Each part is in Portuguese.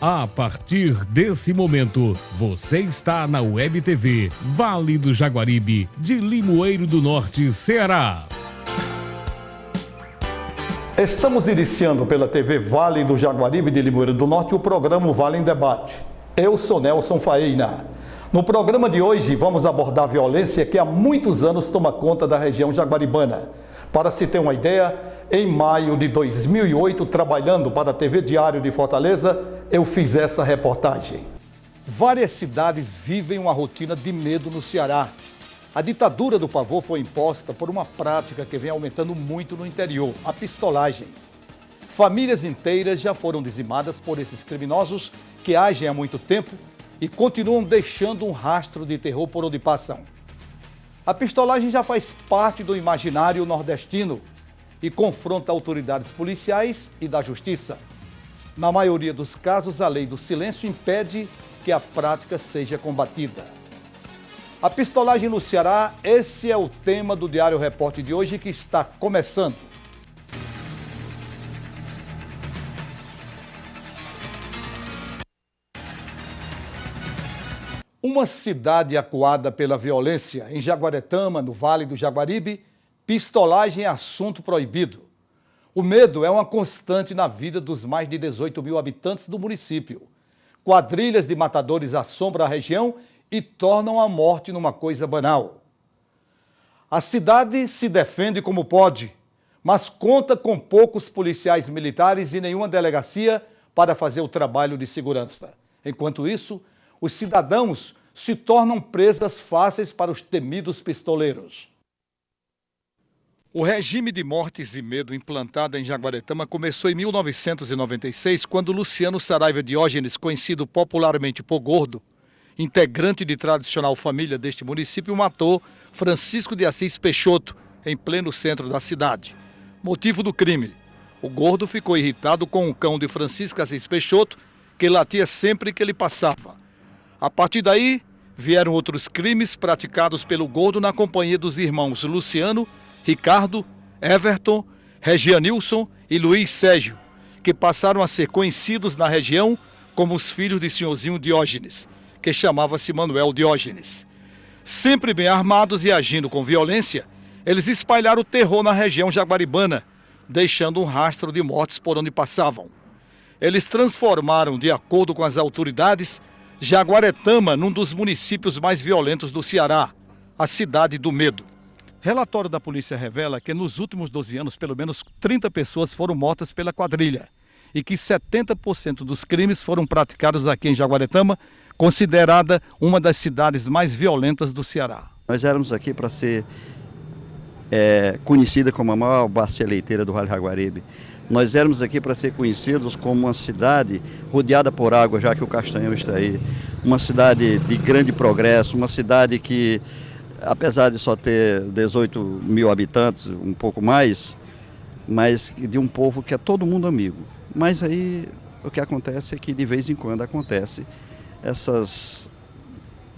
A partir desse momento, você está na Web TV Vale do Jaguaribe, de Limoeiro do Norte, Ceará. Estamos iniciando pela TV Vale do Jaguaribe de Limoeiro do Norte o programa Vale em Debate. Eu sou Nelson Faina. No programa de hoje vamos abordar a violência que há muitos anos toma conta da região jaguaribana. Para se ter uma ideia, em maio de 2008, trabalhando para a TV Diário de Fortaleza, eu fiz essa reportagem. Várias cidades vivem uma rotina de medo no Ceará. A ditadura do pavor foi imposta por uma prática que vem aumentando muito no interior, a pistolagem. Famílias inteiras já foram dizimadas por esses criminosos que agem há muito tempo e continuam deixando um rastro de terror por onde passam. A pistolagem já faz parte do imaginário nordestino e confronta autoridades policiais e da justiça. Na maioria dos casos, a lei do silêncio impede que a prática seja combatida. A pistolagem no Ceará, esse é o tema do Diário Repórter de hoje que está começando. Uma cidade acuada pela violência, em Jaguaretama, no Vale do Jaguaribe, pistolagem é assunto proibido. O medo é uma constante na vida dos mais de 18 mil habitantes do município. Quadrilhas de matadores assombram a região e tornam a morte numa coisa banal. A cidade se defende como pode, mas conta com poucos policiais militares e nenhuma delegacia para fazer o trabalho de segurança. Enquanto isso, os cidadãos se tornam presas fáceis para os temidos pistoleiros. O regime de mortes e medo implantado em Jaguaretama começou em 1996, quando Luciano Saraiva Diógenes, conhecido popularmente por Gordo, integrante de tradicional família deste município, matou Francisco de Assis Peixoto, em pleno centro da cidade. Motivo do crime: o Gordo ficou irritado com o cão de Francisco Assis Peixoto, que latia sempre que ele passava. A partir daí, vieram outros crimes praticados pelo Gordo na companhia dos irmãos Luciano Ricardo, Everton, Regianilson e Luiz Sérgio, que passaram a ser conhecidos na região como os filhos de senhorzinho Diógenes, que chamava-se Manuel Diógenes. Sempre bem armados e agindo com violência, eles espalharam o terror na região jaguaribana, deixando um rastro de mortes por onde passavam. Eles transformaram, de acordo com as autoridades, Jaguaretama num dos municípios mais violentos do Ceará, a cidade do medo. Relatório da polícia revela que nos últimos 12 anos, pelo menos 30 pessoas foram mortas pela quadrilha e que 70% dos crimes foram praticados aqui em Jaguaretama, considerada uma das cidades mais violentas do Ceará. Nós éramos aqui para ser é, conhecida como a maior bacia leiteira do Vale Jaguaribe. Nós éramos aqui para ser conhecidos como uma cidade rodeada por água, já que o Castanhão está aí. Uma cidade de grande progresso, uma cidade que apesar de só ter 18 mil habitantes, um pouco mais, mas de um povo que é todo mundo amigo. Mas aí o que acontece é que de vez em quando acontece essas,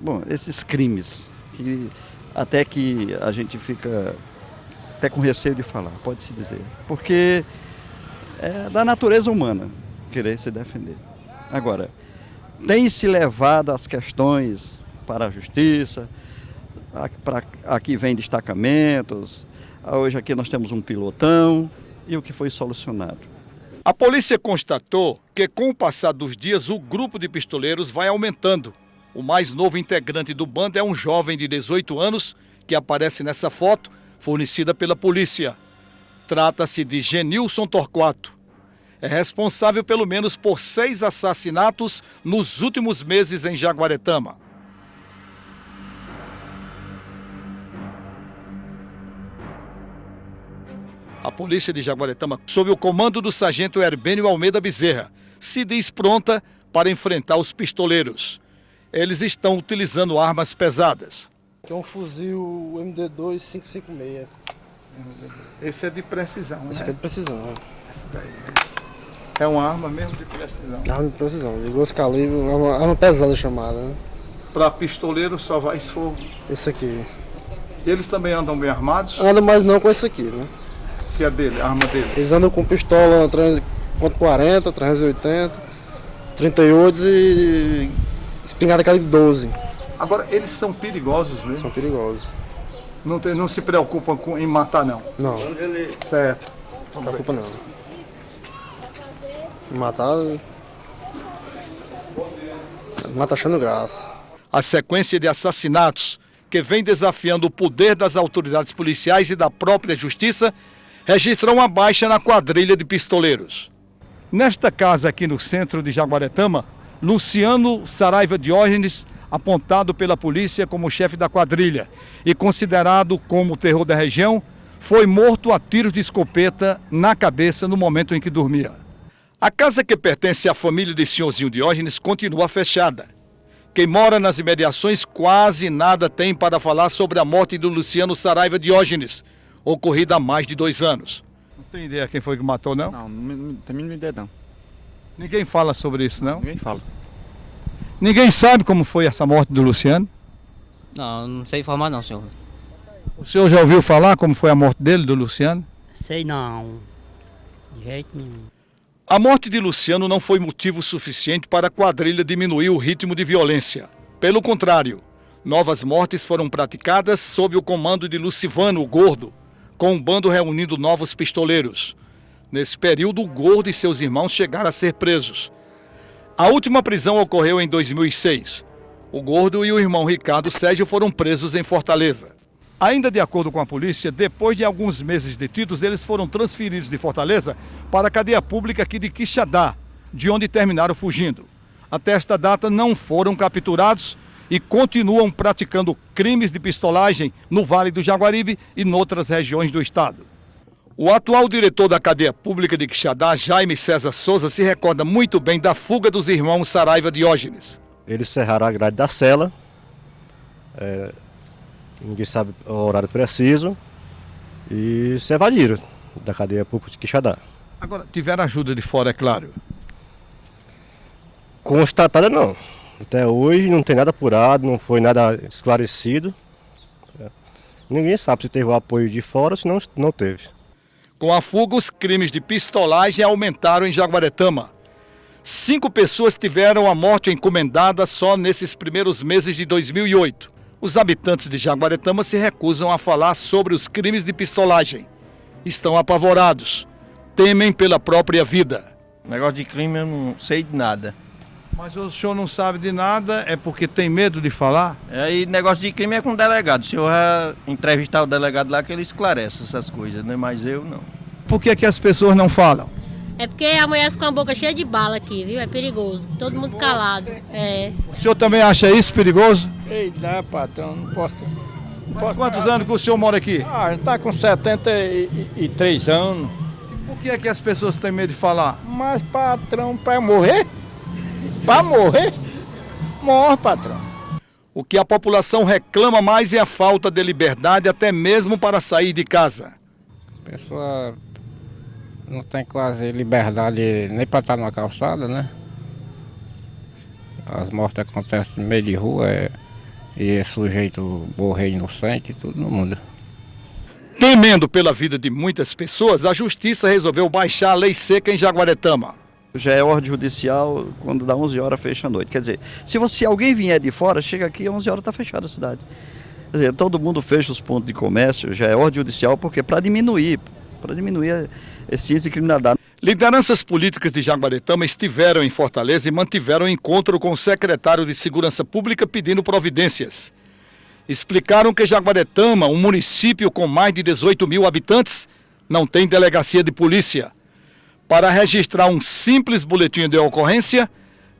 bom, esses crimes que até que a gente fica até com receio de falar, pode-se dizer, porque é da natureza humana querer se defender. Agora, tem se levado as questões para a justiça, aqui vem destacamentos, hoje aqui nós temos um pilotão e o que foi solucionado. A polícia constatou que com o passar dos dias o grupo de pistoleiros vai aumentando. O mais novo integrante do bando é um jovem de 18 anos que aparece nessa foto, fornecida pela polícia. Trata-se de Genilson Torquato. É responsável pelo menos por seis assassinatos nos últimos meses em Jaguaretama. A polícia de Jaguaretama, sob o comando do sargento Herbênio Almeida Bezerra, se diz pronta para enfrentar os pistoleiros. Eles estão utilizando armas pesadas. Aqui é um fuzil MD2 556. Esse é de precisão, Esse né? aqui é de precisão, é. Esse daí. Né? É uma arma mesmo de precisão. Arma de precisão, de grosso calibre, arma, arma pesada chamada, né? Para pistoleiro só vai se for... Esse aqui. Eles também andam bem armados? Andam mais não com esse aqui, né? Que é dele, a arma dele? Eles andam com pistola 340, 380, 38 e espingarda calibre 12. Agora, eles são perigosos mesmo? São perigosos. Não, tem, não se preocupam com, em matar, não? Não. Certo. Não preocupa não. Matar. Mata achando graça. A sequência de assassinatos que vem desafiando o poder das autoridades policiais e da própria justiça registrou uma baixa na quadrilha de pistoleiros. Nesta casa aqui no centro de Jaguaretama, Luciano Saraiva Diógenes, apontado pela polícia como chefe da quadrilha e considerado como o terror da região, foi morto a tiros de escopeta na cabeça no momento em que dormia. A casa que pertence à família de senhorzinho Diógenes continua fechada. Quem mora nas imediações quase nada tem para falar sobre a morte do Luciano Saraiva Diógenes, ocorrida há mais de dois anos. Não tem ideia quem foi que matou, não? Não, não tem mínima ideia não. Ninguém fala sobre isso, não? Ninguém fala. Ninguém sabe como foi essa morte do Luciano? Não, não sei informar não, senhor. O senhor já ouviu falar como foi a morte dele, do Luciano? Sei não. De jeito nenhum. A morte de Luciano não foi motivo suficiente para a quadrilha diminuir o ritmo de violência. Pelo contrário, novas mortes foram praticadas sob o comando de Lucivano, o Gordo, com um bando reunindo novos pistoleiros. Nesse período, o Gordo e seus irmãos chegaram a ser presos. A última prisão ocorreu em 2006. O Gordo e o irmão Ricardo Sérgio foram presos em Fortaleza. Ainda de acordo com a polícia, depois de alguns meses detidos, eles foram transferidos de Fortaleza para a cadeia pública aqui de Quixadá, de onde terminaram fugindo. Até esta data não foram capturados e continuam praticando crimes de pistolagem no Vale do Jaguaribe e noutras regiões do estado. O atual diretor da cadeia pública de Quixadá, Jaime César Souza, se recorda muito bem da fuga dos irmãos Saraiva Diógenes. Eles cerraram a grade da cela, é, ninguém sabe o horário preciso, e se evadiram da cadeia pública de Quixadá. Agora, tiveram ajuda de fora, é claro. Constatada não. Até hoje não tem nada apurado, não foi nada esclarecido. É. Ninguém sabe se teve o apoio de fora ou se não, não teve. Com a fuga, os crimes de pistolagem aumentaram em Jaguaretama. Cinco pessoas tiveram a morte encomendada só nesses primeiros meses de 2008. Os habitantes de Jaguaretama se recusam a falar sobre os crimes de pistolagem. Estão apavorados. Temem pela própria vida. Negócio de crime eu não sei de nada. Mas o senhor não sabe de nada, é porque tem medo de falar? Aí negócio de crime é com o delegado. O senhor vai entrevistar o delegado lá que ele esclarece essas coisas, né? Mas eu não. Por que, que as pessoas não falam? É porque amanhece com a boca cheia de bala aqui, viu? É perigoso. Todo mundo calado. É. O senhor também acha isso perigoso? Ei, dá, patrão, não posso. Não Mas quantos anos que o senhor mora aqui? Ah, está com 73 anos. Por que é que as pessoas têm medo de falar? Mas, patrão, para morrer? Para morrer? Morre, patrão. O que a população reclama mais é a falta de liberdade, até mesmo para sair de casa. A pessoa não tem quase liberdade nem para estar numa calçada, né? As mortes acontecem no meio de rua é, e é sujeito morrer inocente, tudo no mundo. Temendo pela vida de muitas pessoas, a justiça resolveu baixar a lei seca em Jaguaretama. Já é ordem judicial, quando dá 11 horas fecha a noite. Quer dizer, se, você, alguém vier de fora, chega aqui, 11 horas está fechada a cidade. Quer dizer, todo mundo fecha os pontos de comércio, já é ordem judicial, porque para diminuir, para diminuir esse índice de criminalidade. Lideranças políticas de Jaguaretama estiveram em Fortaleza e mantiveram encontro com o secretário de Segurança Pública pedindo providências. Explicaram que Jaguaretama, um município com mais de 18 mil habitantes, não tem delegacia de polícia. Para registrar um simples boletim de ocorrência,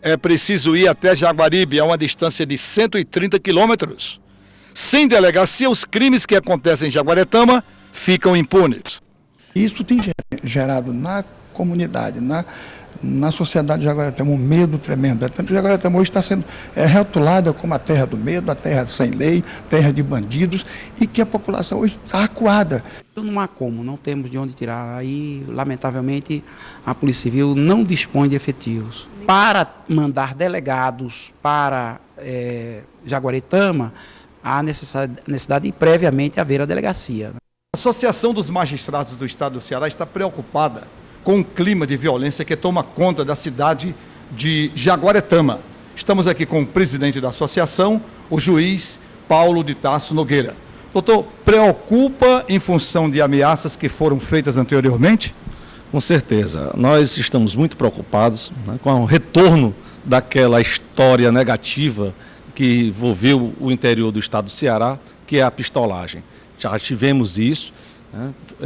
é preciso ir até Jaguaribe, a uma distância de 130 quilômetros. Sem delegacia, os crimes que acontecem em Jaguaretama ficam impunes. Isso tem gerado na comunidade, na, na sociedade de Jaguaretama, um medo tremendo. Que Jaguaretama hoje está sendo é, rotulada como a terra do medo, a terra sem lei, terra de bandidos, e que a população hoje está acuada. Não há como, não temos de onde tirar. Aí, lamentavelmente, a Polícia Civil não dispõe de efetivos. Para mandar delegados para é, Jaguaretama, há necessidade, necessidade de previamente haver a delegacia. A Associação dos Magistrados do Estado do Ceará está preocupada com o clima de violência que toma conta da cidade de Jaguaretama. Estamos aqui com o presidente da associação, o juiz Paulo de Tasso Nogueira. Doutor, preocupa em função de ameaças que foram feitas anteriormente? Com certeza. Nós estamos muito preocupados né, com o retorno daquela história negativa que envolveu o interior do estado do Ceará, que é a pistolagem. Já tivemos isso,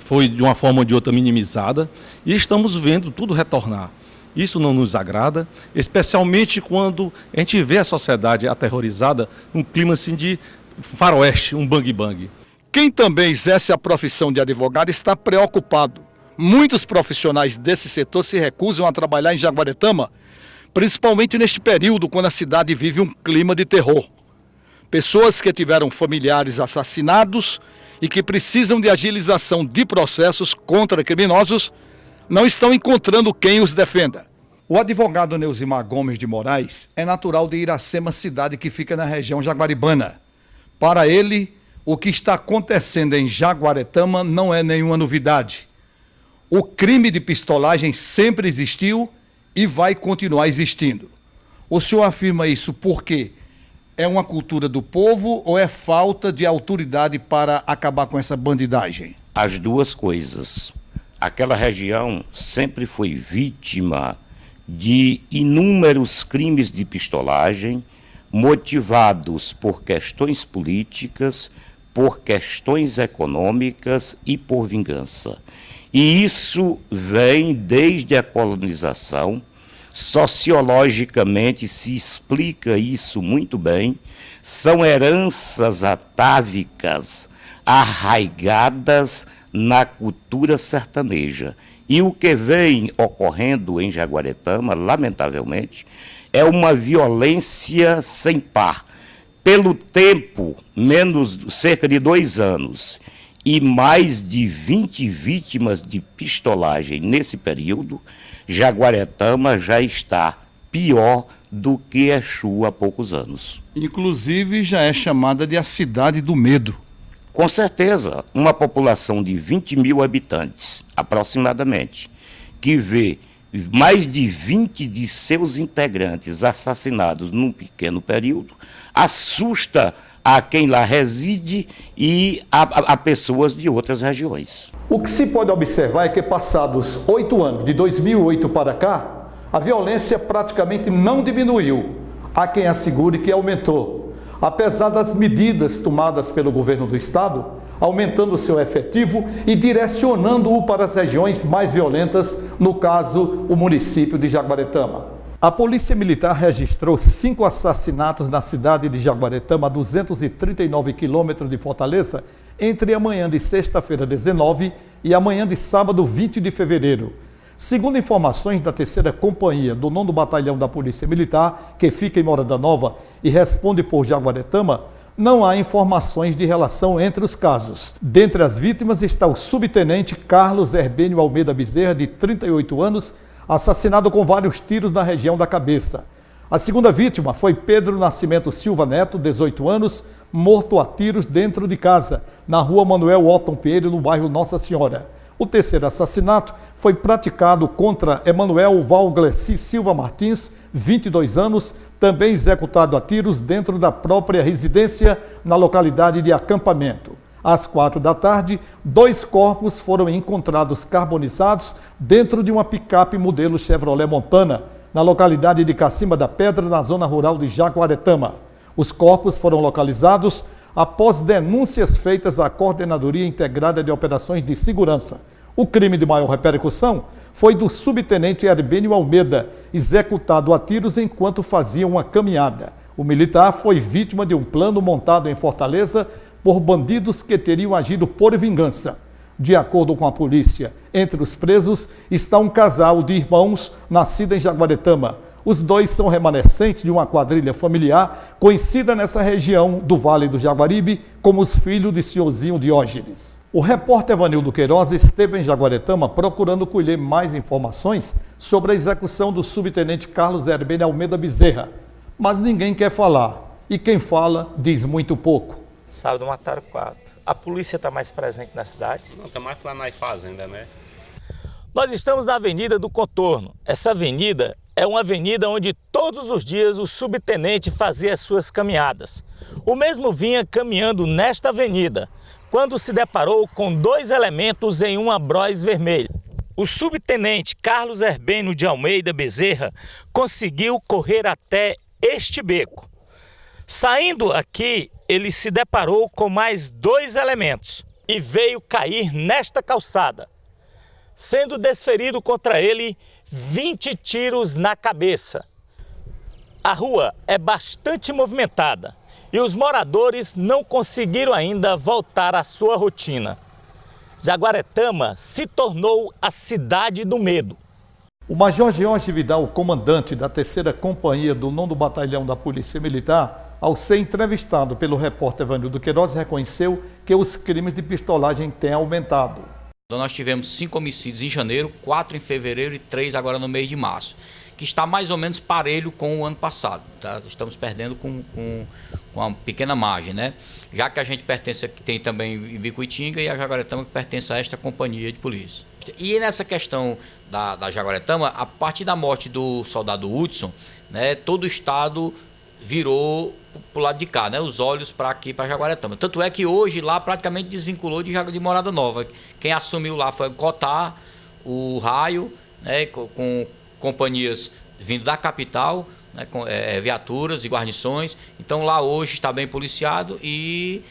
foi de uma forma ou de outra minimizada, e estamos vendo tudo retornar. Isso não nos agrada, especialmente quando a gente vê a sociedade aterrorizada num clima assim de faroeste, um bang-bang. Quem também exerce a profissão de advogado está preocupado. Muitos profissionais desse setor se recusam a trabalhar em Jaguaretama, principalmente neste período quando a cidade vive um clima de terror. Pessoas que tiveram familiares assassinados e que precisam de agilização de processos contra criminosos não estão encontrando quem os defenda. O advogado Neusimar Gomes de Moraes é natural de Iracema, cidade que fica na região jaguaribana. Para ele, o que está acontecendo em Jaguaretama não é nenhuma novidade. O crime de pistolagem sempre existiu e vai continuar existindo. O senhor afirma isso porque é uma cultura do povo ou é falta de autoridade para acabar com essa bandidagem? As duas coisas aquela região sempre foi vítima de inúmeros crimes de pistolagem motivados por questões políticas, por questões econômicas e por vingança. E isso vem desde a colonização. Sociologicamente se explica isso muito bem. São heranças atávicas arraigadas na cultura sertaneja. E o que vem ocorrendo em Jaguaretama, lamentavelmente, é uma violência sem par. Pelo tempo, menos cerca de dois anos, e mais de 20 vítimas de pistolagem nesse período, Jaguaretama já está pior do que Exu há poucos anos. Inclusive já é chamada de a cidade do medo. Com certeza, uma população de 20 mil habitantes, aproximadamente, que vê mais de 20 de seus integrantes assassinados num pequeno período, assusta a quem lá reside e a, a, a, pessoas de outras regiões. O que se pode observar é que, passados oito anos, de 2008 para cá, a violência praticamente não diminuiu. Há quem assegure que aumentou apesar das medidas tomadas pelo governo do estado, aumentando seu efetivo e direcionando-o para as regiões mais violentas, no caso, o município de Jaguaretama. A Polícia Militar registrou cinco assassinatos na cidade de Jaguaretama, a 239 quilômetros de Fortaleza, entre a manhã de sexta-feira 19 e a manhã de sábado 20 de fevereiro. Segundo informações da terceira companhia do 9 Batalhão da Polícia Militar, que fica em Morada Nova e responde por Jaguaretama, não há informações de relação entre os casos. Dentre as vítimas está o subtenente Carlos Herbênio Almeida Bezerra, de 38 anos, assassinado com vários tiros na região da cabeça. A segunda vítima foi Pedro Nascimento Silva Neto, 18 anos, morto a tiros dentro de casa, na rua Manuel Otton Pinheiro, no bairro Nossa Senhora. O terceiro assassinato foi praticado contra Emanuel Valgleci Silva Martins, 22 anos, também executado a tiros dentro da própria residência na localidade de acampamento. Às quatro da tarde, dois corpos foram encontrados carbonizados dentro de uma picape modelo Chevrolet Montana, na localidade de Cacima da Pedra, na zona rural de Jaguaretama. Os corpos foram localizados após denúncias feitas à Coordenadoria Integrada de Operações de Segurança. O crime de maior repercussão foi do subtenente Herbênio Almeida, executado a tiros enquanto fazia uma caminhada. O militar foi vítima de um plano montado em Fortaleza por bandidos que teriam agido por vingança. De acordo com a polícia, entre os presos está um casal de irmãos nascido em Jaguaretama. Os dois são remanescentes de uma quadrilha familiar conhecida nessa região do Vale do Jaguaribe como os filhos de senhorzinho Diógenes. O repórter Evanildo Queiroz esteve em Jaguaretama procurando colher mais informações sobre a execução do subtenente Carlos Herbene Almeida Bezerra, mas ninguém quer falar. E quem fala diz muito pouco. Sábado mataram quatro. A polícia está mais presente na cidade? Não, está mais lá na fazenda, né? Nós estamos na Avenida do Contorno. Essa avenida é uma avenida onde todos os dias o subtenente fazia suas caminhadas. O mesmo vinha caminhando nesta avenida, quando se deparou com dois elementos em uma Bros vermelha. O subtenente Carlos Herbeno de Almeida Bezerra conseguiu correr até este beco. Saindo aqui, ele se deparou com mais dois elementos e veio cair nesta calçada, sendo desferido contra ele 20 tiros na cabeça. A rua é bastante movimentada e os moradores não conseguiram ainda voltar à sua rotina. Jaguaretama se tornou a cidade do medo. O Major George Vidal, comandante da terceira companhia do 9 Batalhão da Polícia Militar, ao ser entrevistado pelo repórter Evanildo Queiroz, reconheceu que os crimes de pistolagem têm aumentado. Então nós tivemos cinco homicídios em janeiro, quatro em fevereiro e três agora no mês de março, que está mais ou menos parelho com o ano passado. Tá? Estamos perdendo com, com, com uma pequena margem, né? Já que a gente pertence, tem também Ibicuitinga e a Jaguaretama que pertence a esta companhia de polícia. E nessa questão da, da Jaguaretama, a partir da morte do soldado Hudson, né, todo o estado virou para o lado de cá, né? Os olhos para aqui, para Jaguaretama. Tanto é que hoje lá praticamente desvinculou de, de Morada Nova. Quem assumiu lá foi Cotar, o Raio, né? Com, com companhias vindo da capital, né? com é, viaturas e guarnições. Então lá hoje está bem policiado e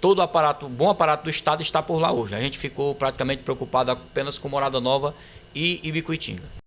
todo o aparato, bom aparato do Estado está por lá hoje. A gente ficou praticamente preocupado apenas com Morada Nova e Ibicuitinga.